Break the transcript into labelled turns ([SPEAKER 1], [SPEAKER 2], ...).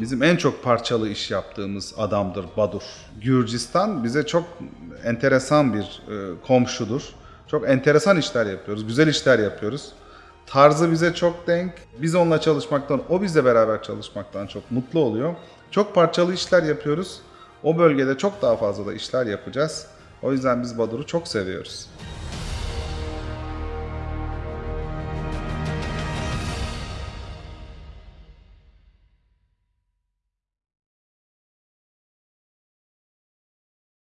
[SPEAKER 1] Bizim en çok parçalı iş yaptığımız adamdır Badur. Gürcistan bize çok enteresan bir e, komşudur. Çok enteresan işler yapıyoruz, güzel işler yapıyoruz. Tarzı bize çok denk. Biz onunla çalışmaktan, o bizle beraber çalışmaktan çok mutlu oluyor. Çok parçalı işler yapıyoruz. O bölgede çok daha fazla da işler yapacağız. O yüzden biz Badur'u çok seviyoruz.